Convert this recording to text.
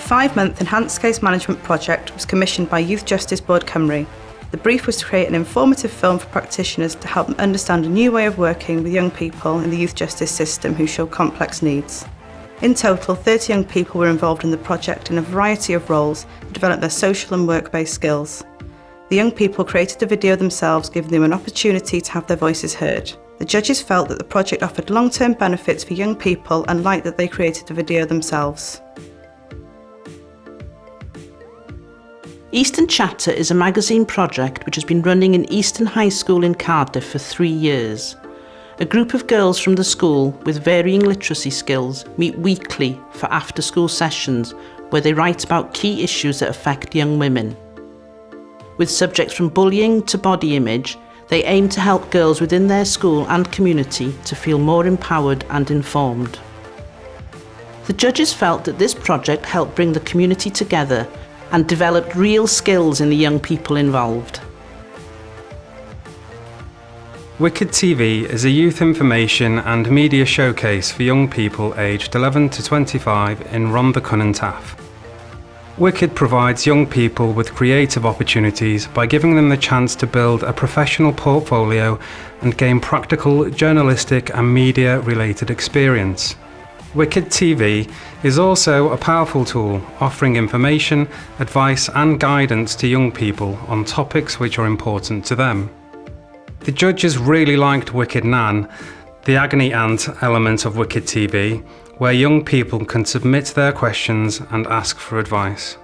five-month enhanced case management project was commissioned by Youth Justice Board Cymru. The brief was to create an informative film for practitioners to help them understand a new way of working with young people in the youth justice system who show complex needs. In total, 30 young people were involved in the project in a variety of roles to develop their social and work-based skills. The young people created the video themselves, giving them an opportunity to have their voices heard. The judges felt that the project offered long-term benefits for young people and liked that they created the video themselves. Eastern Chatter is a magazine project which has been running in Eastern High School in Cardiff for three years. A group of girls from the school with varying literacy skills meet weekly for after school sessions where they write about key issues that affect young women. With subjects from bullying to body image, they aim to help girls within their school and community to feel more empowered and informed. The judges felt that this project helped bring the community together and developed real skills in the young people involved. Wicked TV is a youth information and media showcase for young people aged 11 to 25 in Rhondda Cynon Taf. Wicked provides young people with creative opportunities by giving them the chance to build a professional portfolio and gain practical journalistic and media related experience. Wicked TV is also a powerful tool offering information, advice and guidance to young people on topics which are important to them. The judges really liked Wicked Nan, the agony aunt element of Wicked TV, where young people can submit their questions and ask for advice.